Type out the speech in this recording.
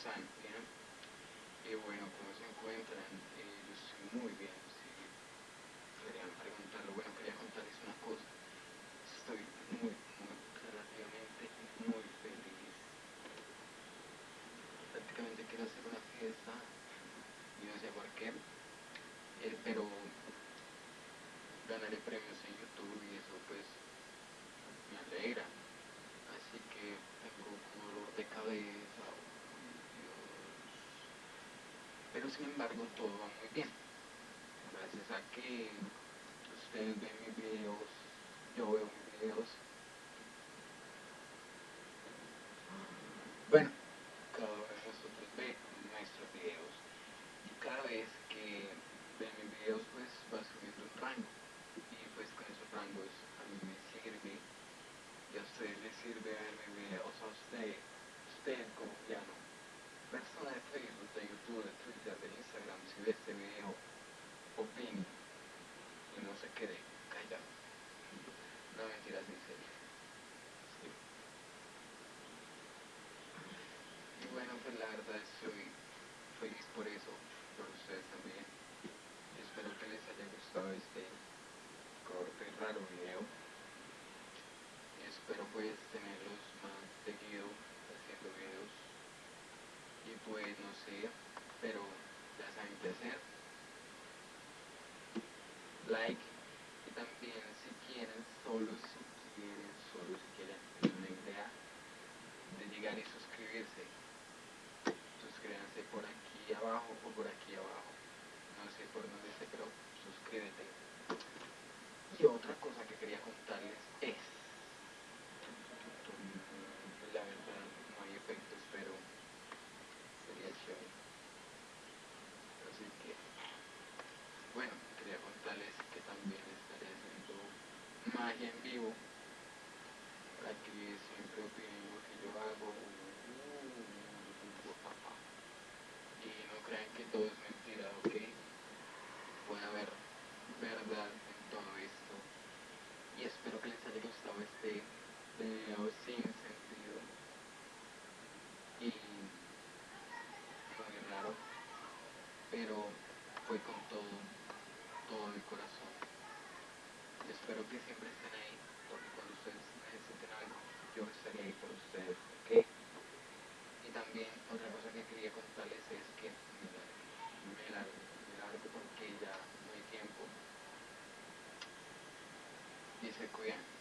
Bien. Y bueno, ¿cómo se encuentran? Eh, yo estoy muy bien. Si querían preguntarlo, bueno, quería contarles una cosa. Estoy muy, muy, relativamente muy feliz. Prácticamente quiero hacer una fiesta. Y no sé por qué. Eh, pero ganaré premios en YouTube y eso pues Pero sin embargo todo va muy bien. Gracias a que ustedes ven mis videos, yo veo mis videos. Bueno, cada vez nosotros ve nuestros videos y cada vez que ven mis videos pues va subiendo un rango y pues con esos rangos a mí me sirve y a ustedes les sirve ver mis videos a usted, usted colombiano, persona de Facebook, de YouTube, de Twitter, de Este video, opine y no se quede callado. No mentiras en serio. Y bueno, pues la verdad estoy feliz por eso, por ustedes también. Espero que les haya gustado este corto y raro video. Espero pues tenerlos más seguido haciendo videos. Y pues no sé, pero ya saben qué hacer. Like y también si quieren, solo si quieren, solo si quieren tener una idea de llegar y suscribirse. Suscríbanse por aquí abajo o por aquí abajo. No sé por dónde esté, pero suscríbete. Y otra cosa que quería contarles es, la verdad no hay efectos, pero sería chévere. Así que, bueno, quería contarles que también estaré haciendo magia en vivo para que siempre opinen lo que yo hago. Y no crean que todo es mentira, ¿ok? Puede haber verdad en todo esto. Y espero que les haya gustado este video sin sentido. Y muy raro. Pero fue con todo, todo mi corazón. Espero que siempre estén ahí, porque cuando ustedes necesiten algo, yo estaré ahí por ustedes, ¿ok? Y también otra cosa que quería contarles es que me largo, me largo porque ya no hay tiempo. Y se cuidan.